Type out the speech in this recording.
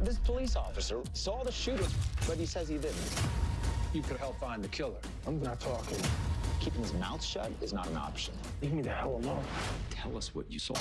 This police officer saw the shooter, but he says he didn't. You could help find the killer. I'm not talking. Keeping his mouth shut is not an option. Leave me the hell alone. Tell us what you saw.